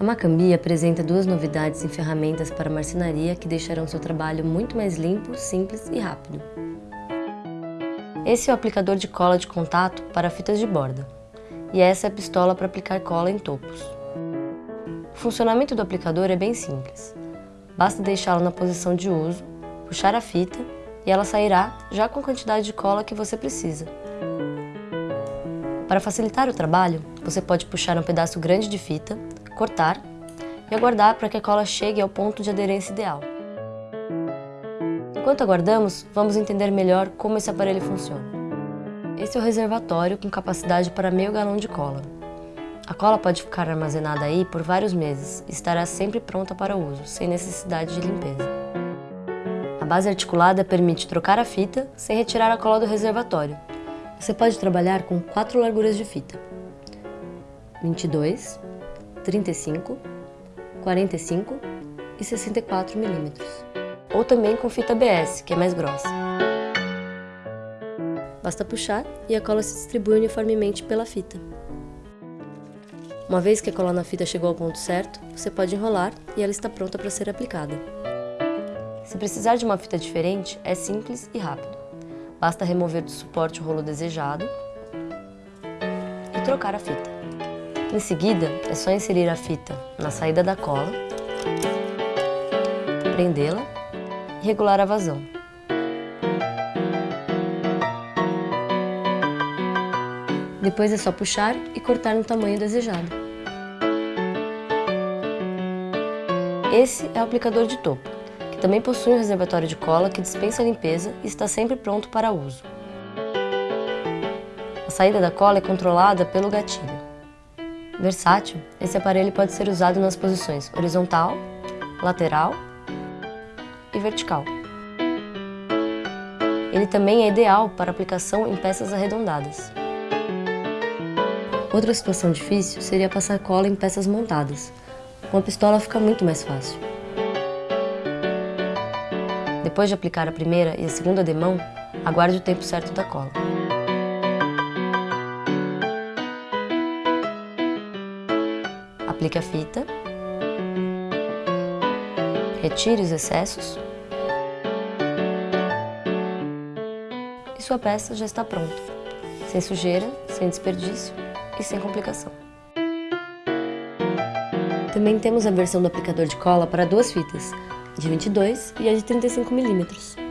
A Macambi apresenta duas novidades em ferramentas para marcenaria que deixarão seu trabalho muito mais limpo, simples e rápido. Esse é o aplicador de cola de contato para fitas de borda, e essa é a pistola para aplicar cola em topos. O funcionamento do aplicador é bem simples. Basta deixá-lo na posição de uso, puxar a fita e ela sairá já com a quantidade de cola que você precisa. Para facilitar o trabalho, você pode puxar um pedaço grande de fita, cortar e aguardar para que a cola chegue ao ponto de aderência ideal. Enquanto aguardamos, vamos entender melhor como esse aparelho funciona. Esse é o reservatório com capacidade para meio galão de cola. A cola pode ficar armazenada aí por vários meses e estará sempre pronta para uso, sem necessidade de limpeza. A base articulada permite trocar a fita sem retirar a cola do reservatório. Você pode trabalhar com quatro larguras de fita. 22, 35, 45 e 64 milímetros. Ou também com fita ABS, que é mais grossa. Basta puxar e a cola se distribui uniformemente pela fita. Uma vez que a cola na fita chegou ao ponto certo, você pode enrolar e ela está pronta para ser aplicada. Se precisar de uma fita diferente, é simples e rápido. Basta remover do suporte o rolo desejado e trocar a fita. Em seguida, é só inserir a fita na saída da cola, prendê-la e regular a vazão. Depois é só puxar e cortar no tamanho desejado. Esse é o aplicador de topo, que também possui um reservatório de cola que dispensa a limpeza e está sempre pronto para uso. A saída da cola é controlada pelo gatilho. Versátil, esse aparelho pode ser usado nas posições horizontal, lateral e vertical. Ele também é ideal para aplicação em peças arredondadas. Outra situação difícil seria passar cola em peças montadas. Com a pistola fica muito mais fácil. Depois de aplicar a primeira e a segunda demão, aguarde o tempo certo da cola. Aplique a fita. Retire os excessos. E sua peça já está pronta. Sem sujeira, sem desperdício e sem complicação. Também temos a versão do aplicador de cola para duas fitas, de 22 e a de 35 milímetros.